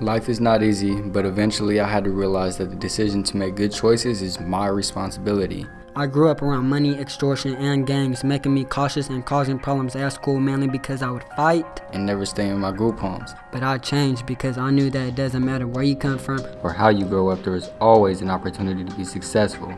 Life is not easy, but eventually I had to realize that the decision to make good choices is my responsibility. I grew up around money, extortion, and gangs, making me cautious and causing problems at school mainly because I would fight. And never stay in my group homes. But I changed because I knew that it doesn't matter where you come from or how you grow up, there is always an opportunity to be successful.